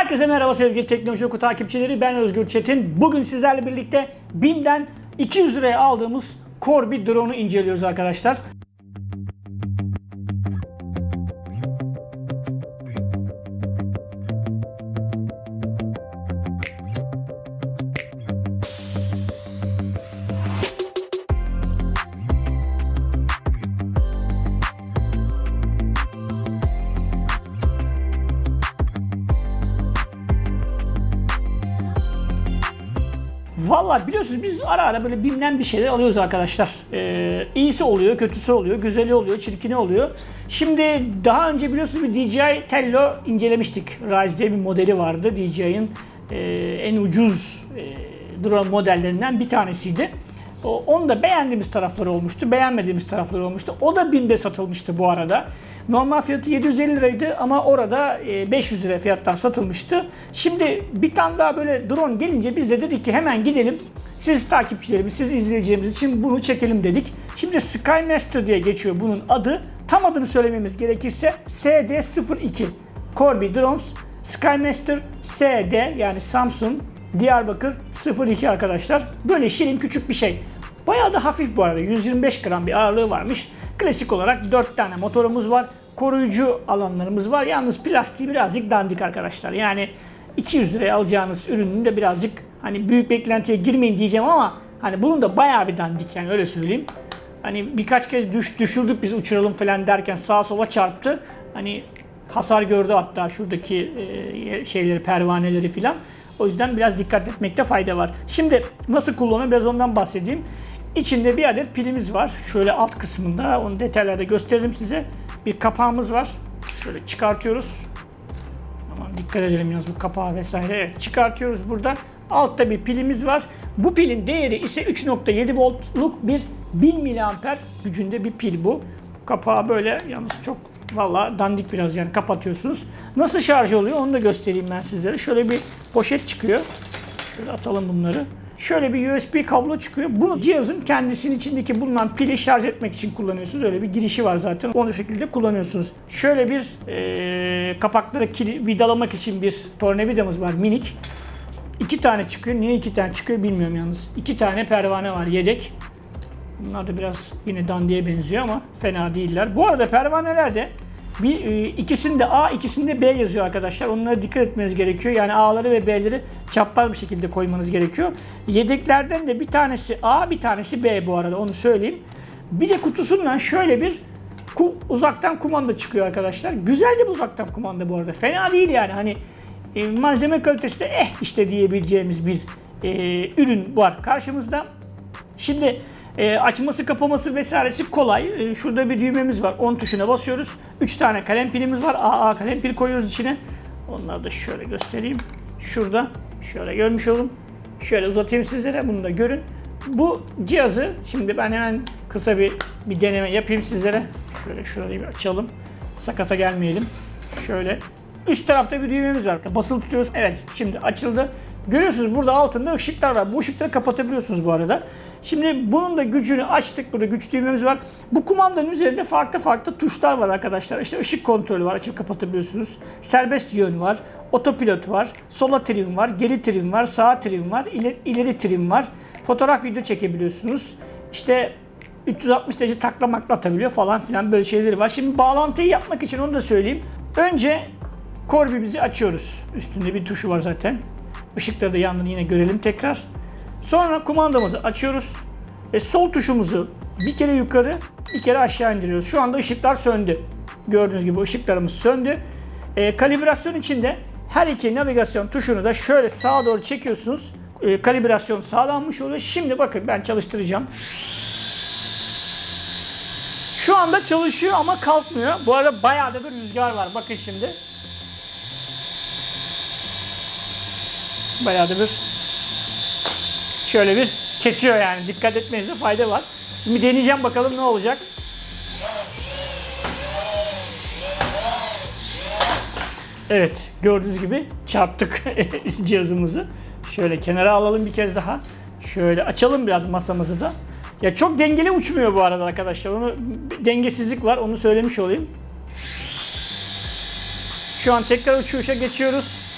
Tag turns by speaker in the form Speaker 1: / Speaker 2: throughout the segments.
Speaker 1: Herkese merhaba sevgili Teknoloji Oku takipçileri. Ben Özgür Çetin. Bugün sizlerle birlikte BİM'den 200 liraya aldığımız Corby drone'u inceliyoruz arkadaşlar. Valla biliyorsunuz biz ara ara böyle BİM'den bir şeyler alıyoruz arkadaşlar. Ee, iyisi oluyor, kötüsü oluyor, güzeli oluyor, çirkini oluyor. Şimdi daha önce biliyorsunuz bir DJI Tello incelemiştik. Rise diye bir modeli vardı. DJI'nin e, en ucuz e, drone modellerinden bir tanesiydi. Onu da beğendiğimiz tarafları olmuştu, beğenmediğimiz tarafları olmuştu. O da BİM'de satılmıştı bu arada. Normal fiyatı 750 liraydı ama orada e, 500 lira fiyattan satılmıştı. Şimdi bir tane daha böyle drone gelince biz de dedik ki hemen gidelim. Siz takipçilerimiz, siz izleyeceğimiz için bunu çekelim dedik. Şimdi Skymaster diye geçiyor bunun adı. Tam adını söylememiz gerekirse SD02. Corby Drones Skymaster SD yani Samsung Diyarbakır 02 arkadaşlar. Böyle şirin küçük bir şey. Bayağı da hafif bu arada. 125 gram bir ağırlığı varmış. Klasik olarak 4 tane motorumuz var. Koruyucu alanlarımız var. Yalnız plastiği birazcık dandik arkadaşlar. Yani 200 liraya alacağınız ürünün de birazcık hani büyük beklentiye girmeyin diyeceğim ama hani bunun da bayağı bir dandik yani öyle söyleyeyim. Hani birkaç kez düş, düşürdük biz uçuralım falan derken sağa sola çarptı. Hani hasar gördü hatta şuradaki e, şeyleri, pervaneleri filan. O yüzden biraz dikkat etmekte fayda var. Şimdi nasıl kullanılır biraz ondan bahsedeyim. İçinde bir adet pilimiz var. Şöyle alt kısmında onu detaylarda gösteririm size. Bir kapağımız var. Şöyle çıkartıyoruz. Aman dikkat edelim yalnız bu kapağı vesaire. Evet, çıkartıyoruz buradan. Altta bir pilimiz var. Bu pilin değeri ise 3.7 voltluk bir 1000 miliamper gücünde bir pil bu. Bu kapağı böyle yalnız çok Valla dandik biraz yani kapatıyorsunuz. Nasıl şarj oluyor onu da göstereyim ben sizlere. Şöyle bir poşet çıkıyor. Şöyle atalım bunları. Şöyle bir USB kablo çıkıyor. Bunu cihazın kendisinin içindeki bulunan pili şarj etmek için kullanıyorsunuz. Öyle bir girişi var zaten. Onu şekilde kullanıyorsunuz. Şöyle bir e, kapakları vidalamak için bir tornavidamız var minik. İki tane çıkıyor. Niye iki tane çıkıyor bilmiyorum yalnız. İki tane pervane var yedek. Bunlar da biraz yine dandiye benziyor ama fena değiller. Bu arada pervanelerde bir e, ikisinde A, ikisinde B yazıyor arkadaşlar. Onlara dikkat etmeniz gerekiyor. Yani A'ları ve B'leri çapraz bir şekilde koymanız gerekiyor. Yedeklerden de bir tanesi A, bir tanesi B bu arada onu söyleyeyim. Bir de kutusundan şöyle bir uzaktan kumanda çıkıyor arkadaşlar. Güzel de bir uzaktan kumanda bu arada. Fena değil yani. Hani e, malzeme kalitesi de eh işte diyebileceğimiz bir e, ürün var karşımızda. Şimdi e, açması kapaması vesairesi kolay. E, şurada bir düğmemiz var. 10 tuşuna basıyoruz. 3 tane kalem pilimiz var. AA kalem pil koyuyoruz içine. Onları da şöyle göstereyim. Şurada. Şöyle görmüş olun. Şöyle uzatayım sizlere. Bunu da görün. Bu cihazı şimdi ben hemen kısa bir bir deneme yapayım sizlere. Şöyle şurayı bir açalım. Sakata gelmeyelim. Şöyle Üst tarafta bir düğmemiz var. Basılı tutuyoruz. Evet şimdi açıldı. Görüyorsunuz burada altında ışıklar var. Bu ışıkları kapatabiliyorsunuz bu arada. Şimdi bunun da gücünü açtık. Burada güç düğmemiz var. Bu kumandanın üzerinde farklı farklı tuşlar var arkadaşlar. İşte ışık kontrolü var. Açıp kapatabiliyorsunuz. Serbest yön var. Otopilot var. Sola trim var. Geri trim var. Sağ trim var. ileri, ileri trim var. Fotoğraf video çekebiliyorsunuz. İşte 360 derece taklamakla atabiliyor falan filan böyle şeyleri var. Şimdi bağlantıyı yapmak için onu da söyleyeyim. Önce Corby'mizi açıyoruz. Üstünde bir tuşu var zaten. Işıkları da yandığını yine görelim tekrar. Sonra kumandamızı açıyoruz. Ve sol tuşumuzu bir kere yukarı, bir kere aşağı indiriyoruz. Şu anda ışıklar söndü. Gördüğünüz gibi ışıklarımız söndü. E, kalibrasyon içinde her iki navigasyon tuşunu da şöyle sağa doğru çekiyorsunuz. E, kalibrasyon sağlanmış oluyor. Şimdi bakın ben çalıştıracağım. Şu anda çalışıyor ama kalkmıyor. Bu arada bayağı da bir rüzgar var. Bakın şimdi. Bayağı da bir şöyle bir kesiyor yani. Dikkat etmenizde fayda var. Şimdi deneyeceğim bakalım ne olacak. Evet gördüğünüz gibi çarptık cihazımızı. Şöyle kenara alalım bir kez daha. Şöyle açalım biraz masamızı da. Ya çok dengeli uçmuyor bu arada arkadaşlar. Onu dengesizlik var. Onu söylemiş olayım. Şu an tekrar uçuşa geçiyoruz.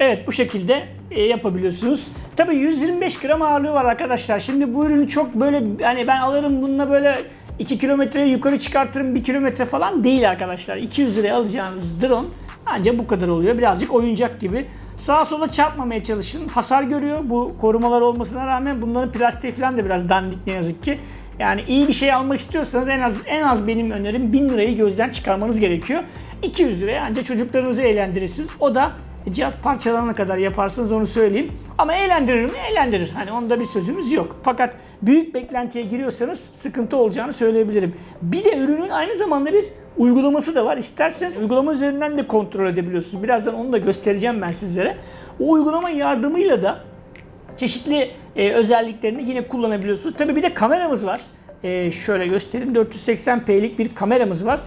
Speaker 1: Evet bu şekilde e, yapabiliyorsunuz. Tabii 125 gram ağırlığı var arkadaşlar. Şimdi bu ürünü çok böyle hani ben alırım bununla böyle 2 kilometreye yukarı çıkartırım 1 kilometre falan değil arkadaşlar. 200 liraya alacağınız drone ancak bu kadar oluyor. Birazcık oyuncak gibi. Sağa sola çarpmamaya çalışın. Hasar görüyor. Bu korumalar olmasına rağmen bunların plastiği falan da biraz dandik ne yazık ki. Yani iyi bir şey almak istiyorsanız en az en az benim önerim 1000 lirayı gözden çıkarmanız gerekiyor. 200 liraya ancak çocuklarınızı eğlendirirsiniz. O da cihaz parçalanana kadar yaparsınız onu söyleyeyim. Ama eğlendirir mi? Eğlendirir. Hani onda bir sözümüz yok. Fakat büyük beklentiye giriyorsanız sıkıntı olacağını söyleyebilirim. Bir de ürünün aynı zamanda bir uygulaması da var. İsterseniz uygulama üzerinden de kontrol edebiliyorsunuz. Birazdan onu da göstereceğim ben sizlere. O uygulama yardımıyla da çeşitli e, özelliklerini yine kullanabiliyorsunuz. Tabii bir de kameramız var. E, şöyle göstereyim. 480p'lik bir kameramız var.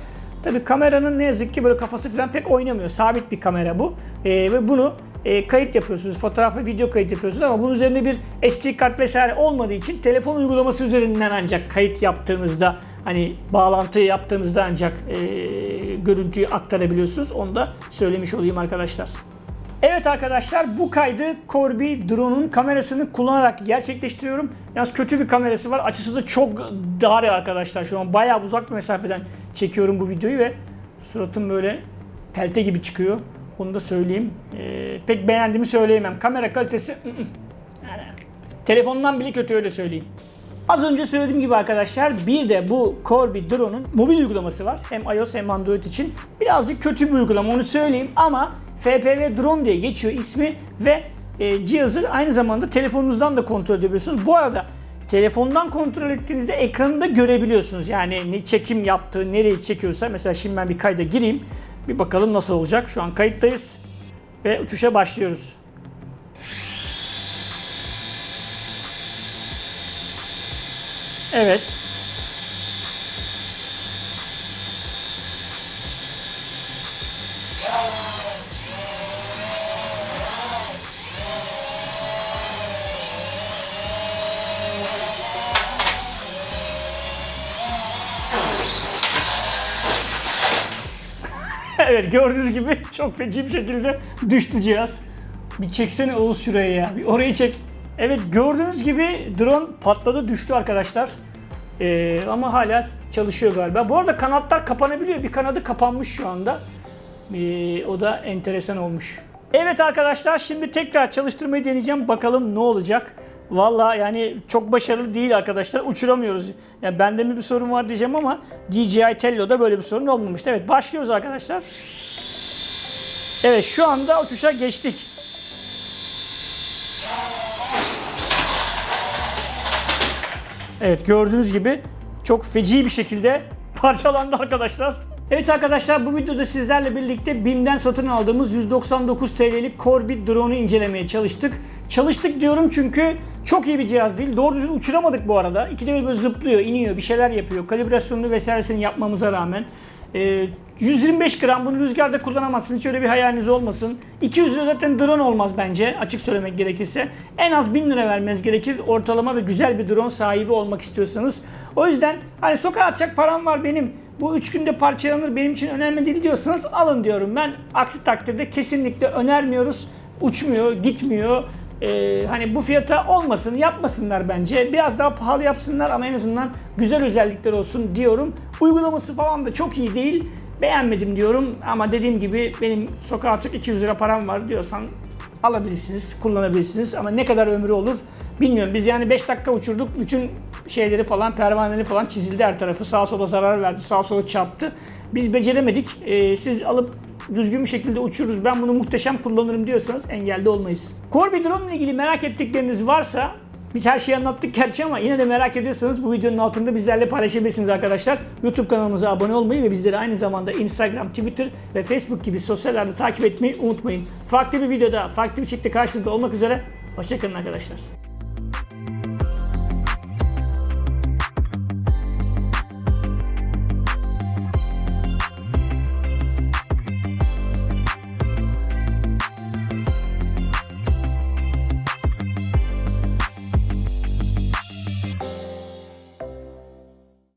Speaker 1: Tabii kameranın ne yazık ki böyle kafası falan pek oynamıyor. Sabit bir kamera bu. E, ve bunu e, kayıt yapıyorsunuz. Fotoğraf ve video kayıt yapıyorsunuz ama bunun üzerinde bir SD kart vesaire olmadığı için telefon uygulaması üzerinden ancak kayıt yaptığınızda hani bağlantıyı yaptığınızda ancak e, görüntüyü aktarabiliyorsunuz. Onu da söylemiş olayım arkadaşlar. Evet arkadaşlar bu kaydı Corby drone'un kamerasını kullanarak gerçekleştiriyorum. Yalnız kötü bir kamerası var. Açısı da çok dar arkadaşlar. Şu an bayağı uzak bir mesafeden çekiyorum bu videoyu ve suratım böyle pelte gibi çıkıyor. Onu da söyleyeyim. Ee, pek beğendiğimi söyleyemem. Kamera kalitesi yani, telefondan bile kötü öyle söyleyeyim. Az önce söylediğim gibi arkadaşlar bir de bu Corby Drone'un mobil uygulaması var. Hem iOS hem Android için. Birazcık kötü bir uygulama onu söyleyeyim ama FPV Drone diye geçiyor ismi ve e, cihazı aynı zamanda telefonunuzdan da kontrol edebiliyorsunuz. Bu arada telefondan kontrol ettiğinizde ekranında görebiliyorsunuz. Yani ne çekim yaptığı, nereyi çekiyorsa. Mesela şimdi ben bir kayda gireyim. Bir bakalım nasıl olacak. Şu an kayıttayız ve uçuşa başlıyoruz. Evet. Evet gördüğünüz gibi çok feci bir şekilde düştü cihaz. Bir çeksene Oğuz şuraya ya. Bir orayı çek. Evet gördüğünüz gibi drone patladı düştü arkadaşlar. Ee, ama hala çalışıyor galiba. Bu arada kanatlar kapanabiliyor. Bir kanadı kapanmış şu anda. Ee, o da enteresan olmuş. Evet arkadaşlar şimdi tekrar çalıştırmayı deneyeceğim. Bakalım ne olacak. Valla yani çok başarılı değil arkadaşlar. Uçuramıyoruz. Yani bende mi bir sorun var diyeceğim ama DJI Tello'da böyle bir sorun olmamıştı. Evet başlıyoruz arkadaşlar. Evet şu anda uçuşa geçtik. Evet gördüğünüz gibi çok feci bir şekilde parçalandı arkadaşlar. Evet arkadaşlar bu videoda sizlerle birlikte BİM'den satın aldığımız 199 TL'lik Corby drone'u incelemeye çalıştık. Çalıştık diyorum çünkü çok iyi bir cihaz değil. Doğru düzgün uçuramadık bu arada. İkide bir böyle zıplıyor, iniyor, bir şeyler yapıyor. Kalibrasyonunu vesairesini yapmamıza rağmen. Ee, 125 gram bunu rüzgarda kullanamazsınız. Hiç öyle bir hayaliniz olmasın. 200 lira zaten drone olmaz bence açık söylemek gerekirse. En az 1000 lira vermeniz gerekir ortalama ve güzel bir drone sahibi olmak istiyorsanız. O yüzden hani sokağa atacak param var benim. Bu 3 günde parçalanır benim için önemli değil diyorsanız alın diyorum ben. Aksi takdirde kesinlikle önermiyoruz. Uçmuyor, gitmiyor. Ee, hani bu fiyata olmasın, yapmasınlar bence. Biraz daha pahalı yapsınlar ama en azından güzel özellikler olsun diyorum. Uygulaması falan da çok iyi değil. Beğenmedim diyorum ama dediğim gibi benim sokağa atacak 200 lira param var diyorsan alabilirsiniz, kullanabilirsiniz ama ne kadar ömrü olur bilmiyorum. Biz yani 5 dakika uçurduk, bütün şeyleri falan, pervaneleri falan çizildi her tarafı. Sağa sola zarar verdi, sağa sola çarptı. Biz beceremedik. Ee, siz alıp düzgün bir şekilde uçururuz. Ben bunu muhteşem kullanırım diyorsanız engelde olmayız. Corby Drone ile ilgili merak ettikleriniz varsa biz her şeyi anlattık gerçi ama yine de merak ediyorsanız bu videonun altında bizlerle paylaşabilirsiniz arkadaşlar. YouTube kanalımıza abone olmayı ve bizleri aynı zamanda Instagram, Twitter ve Facebook gibi sosyal ağlarda takip etmeyi unutmayın. Farklı bir videoda, farklı bir şekilde karşınızda olmak üzere. Hoşçakalın arkadaşlar.